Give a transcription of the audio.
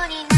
morning.